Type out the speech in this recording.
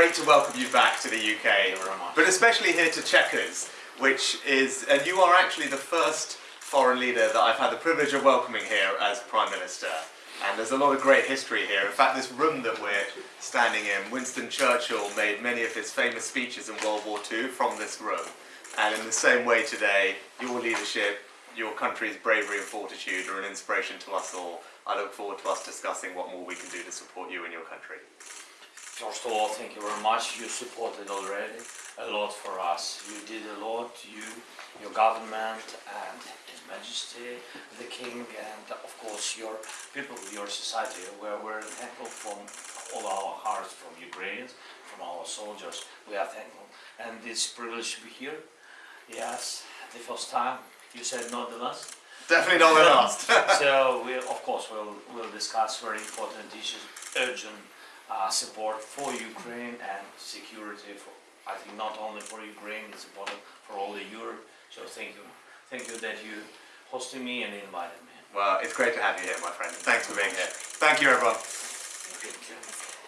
great to welcome you back to the UK, Thank you very much. but especially here to Chequers, which is, and you are actually the first foreign leader that I've had the privilege of welcoming here as Prime Minister. And there's a lot of great history here. In fact, this room that we're standing in, Winston Churchill made many of his famous speeches in World War II from this room. And in the same way today, your leadership, your country's bravery and fortitude are an inspiration to us all. I look forward to us discussing what more we can do to support you and your country. First of all, thank you very much. You supported already a lot for us. You did a lot, you, your government and His Majesty, the King and of course your people, your society. We're very thankful from all our hearts, from Ukrainians, from our soldiers. We are thankful. And it's a privilege to be here. Yes, the first time. You said not the last. Definitely not the last. so we, of course, we'll, we'll discuss very important issues, urgent uh, support for Ukraine and security. For I think not only for Ukraine, it's important for all the Europe. So thank you, thank you that you hosted me and invited me. well, it's great to have you here, my friend. Thanks for being here. Thank you, everyone.